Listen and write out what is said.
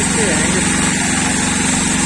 Mr. Anderson.